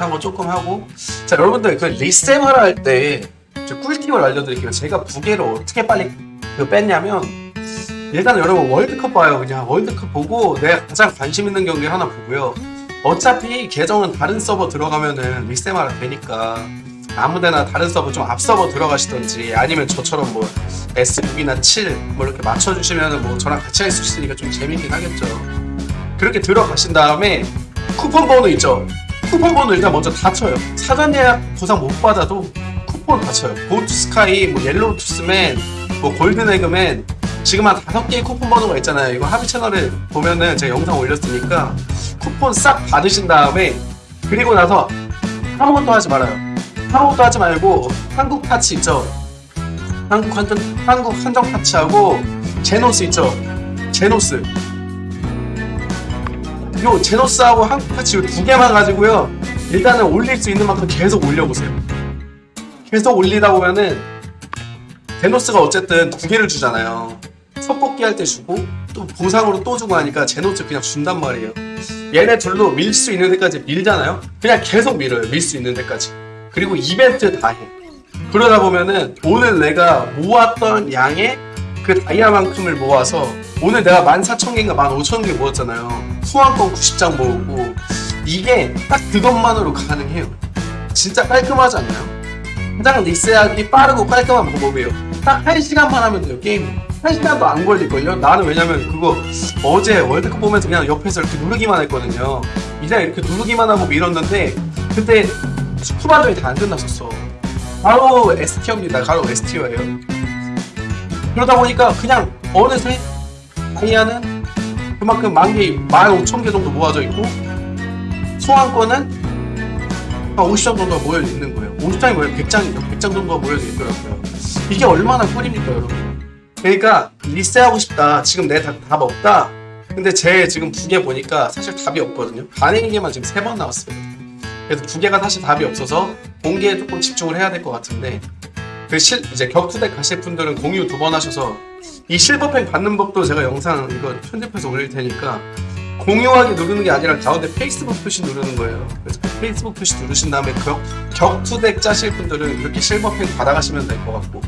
못한 거 조금 하고. 자 여러분들 그 리셈하라 할 때 꿀팁을 알려드릴게요. 제가 부계를 어떻게 빨리 그 뺐냐면 일단 여러분 월드컵 봐요. 그냥 월드컵 보고 내가 가장 관심 있는 경기 하나 보고요. 어차피 계정은 다른 서버 들어가면은 리셈하라 되니까 아무데나 다른 서버 좀 앞 서버 들어가시던지 아니면 저처럼 뭐 S6이나 7 뭐 이렇게 맞춰주시면은 뭐 저랑 같이 할 수 있으니까 좀 재밌긴 하겠죠. 그렇게 들어가신 다음에 쿠폰 번호 있죠 쿠폰 번호 일단 먼저 다 쳐요. 사전 예약 보상 못 받아도 쿠폰 다 쳐요. go to sky, 뭐 yellow tooth man, 뭐 golden egg man 지금 한 다섯 개의 쿠폰 번호가 있잖아요. 이거 하비 채널에 보면은 제가 영상 올렸으니까 쿠폰 싹 받으신 다음에 그리고 나서 아무것도 하지 말아요. 아무것도 하지 말고 한국 타치 있죠. 한국 한정 한국 한정 타치하고 제노스 있죠. 제노스 요 제노스하고 한국파치 두 개만 가지고요. 일단은 올릴 수 있는 만큼 계속 올려보세요. 계속 올리다 보면은 제노스가 어쨌든 두 개를 주잖아요. 섭뽑기 할 때 주고 또 보상으로 또 주고 하니까 제노스 그냥 준단 말이에요. 얘네 둘로 밀 수 있는 데까지 밀잖아요. 그냥 계속 밀어요. 밀 수 있는 데까지. 그리고 이벤트 다 해. 그러다 보면은 오늘 내가 모았던 양의 그 다이아만큼을 모아서 오늘 내가 14,000개인가 15,000개 모았잖아요. 소환권 90장 모으고 이게 딱 그것만으로 가능해요. 진짜 깔끔하지 않나요? 가장 리스하기 빠르고 깔끔한 방법이에요. 딱 1시간만 하면 돼요, 게임. 1시간도 안 걸릴걸요? 나는 왜냐면 그거 어제 월드컵 보면서 그냥 옆에서 이렇게 누르기만 했거든요. 그냥 이렇게 누르기만 하고 밀었는데 그때 후반전이 다 안 끝났었어. 바로 ST어입니다. 바로 ST어예요. 그러다 보니까 그냥 어느새 다이아는 그만큼 만 개, 만 오천 개 정도 모아져 있고 소환권은 한 50장 정도가 모여 있는 거예요. 50장이 뭐예요? 100장, 100장 정도가 모여져 있더라고요. 이게 얼마나 꿀입니까, 여러분? 그러니까 리세하고 싶다. 지금 내 답, 답 없다. 근데 제 지금 두개 보니까 사실 답이 없거든요. 반응기만 지금 세 번 나왔어요. 그래서 두 개가 사실 답이 없어서 공개에 조금 집중을 해야 될 것 같은데 그 실, 이제 격투대 가실 분들은 공유 두 번 하셔서 이 실버팩 받는 법도 제가 영상 이거 편집해서 올릴 테니까 공유하기 누르는 게 아니라 가운데 페이스북 표시 누르는 거예요. 그래서 그 페이스북 표시 누르신 다음에 격, 격투덱 짜실 분들은 이렇게 실버팩 받아가시면 될 것 같고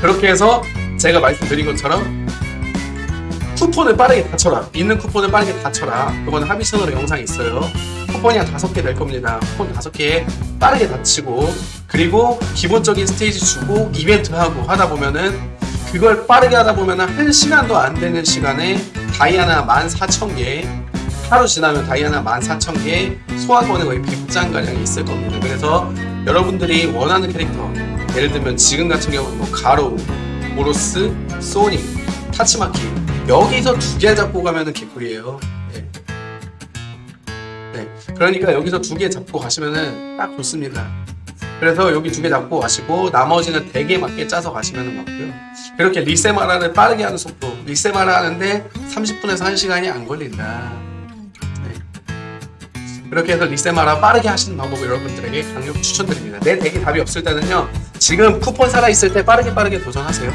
그렇게 해서 제가 말씀드린 것처럼 쿠폰을 빠르게 다 쳐라. 있는 쿠폰을 빠르게 다 쳐라. 그거는 하비 채널에 영상이 있어요. 쿠폰이 한 다섯 개될 겁니다. 쿠폰 다섯 개 빠르게 다 치고 그리고 기본적인 스테이지 주고 이벤트 하고 하다 보면은 그걸 빠르게 하다 보면은 한 시간도 안 되는 시간에 다이아나 14,000개 하루 지나면 다이아나 14,000개 소환권에 거의 100장 가량이 있을 겁니다. 그래서 여러분들이 원하는 캐릭터 예를 들면 지금 같은 경우는 뭐 가로, 오로스, 소닉, 타치마키 여기서 두 개 잡고 가면은 개꿀이에요. 네. 네. 그러니까 여기서 두 개 잡고 가시면은 딱 좋습니다. 그래서 여기 두 개 잡고 가시고 나머지는 대게 맞게 짜서 가시면 맞고요. 그렇게 리세마라를 빠르게 하는 속도 리세마라 하는데 30분에서 1시간이 안 걸린다. 네. 그렇게 해서 리세마라 빠르게 하시는 방법 여러분들에게 강력 추천드립니다. 내 덱이 답이 없을 때는요. 지금 쿠폰 살아있을 때 빠르게 빠르게 도전하세요.